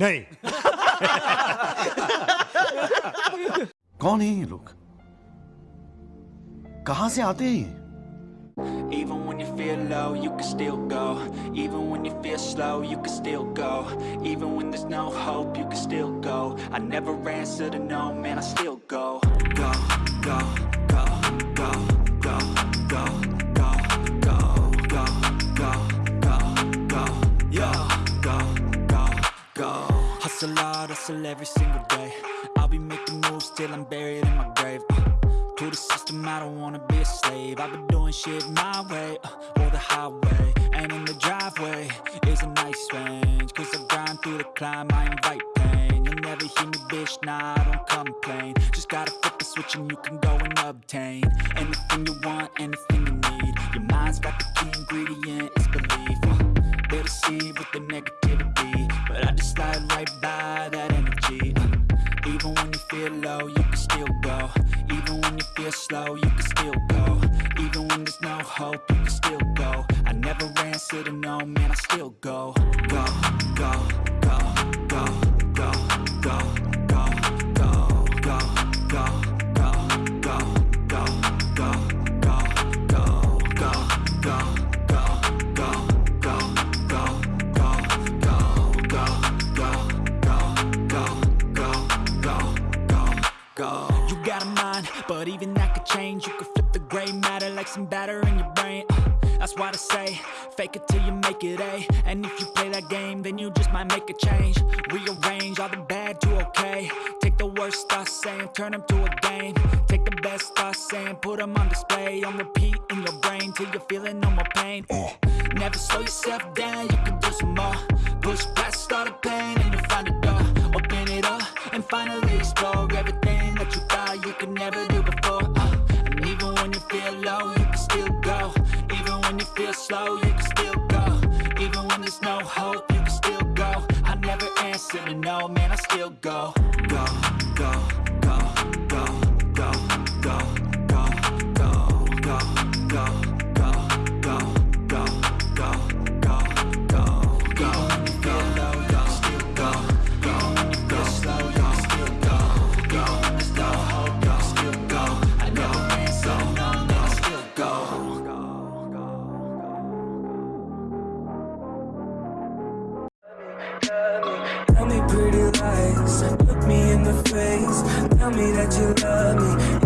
नहीं कौन है ये लोग कहां से आते हैं ये Even when you feel low, you can still go Even when you feel slow, you can still go Even when there's no hope, you can still go I never answer to no, man, I still go Go, go, go, go, Hustle hard, hustle every single day. I'll be making moves till I'm buried in my grave uh, To the system, I don't wanna be a slave. I've been doing shit my way, uh, or the highway. And in the driveway is a nice range Cause I grind through the climb, I invite pain. You'll never hear me, bitch, nah, I don't complain. Just gotta flip the switch and you can go and obtain Anything you want, anything you need. Your mind's got the key ingredient, low, you can still go. Even when you feel slow, you can still go. Even when there's no hope, you can still go. I never answer to no, man, I still go, mind, but even that could change. You could flip the gray matter like some batter in your brain. Uh, That's why I say, fake it till you make it A. And if you play that game, then you just might make a change. Rearrange all the bad to okay. Take the worst thoughts saying, turn them to a game. Take the best thoughts saying, put them on display. On repeat in your brain till you're feeling no more pain. Never slow yourself down, you can do some more. Push past all the pain and you'll find a door. Open it up and finally explore everything that you thought you could never do before. Uh, and even when you feel low, you can still go. Even when you feel slow, you can still go. Even when there's no hope, you can still go. I never answer to no, man, I still go. Go, go, go, go, look me in the face. Tell me that you love me,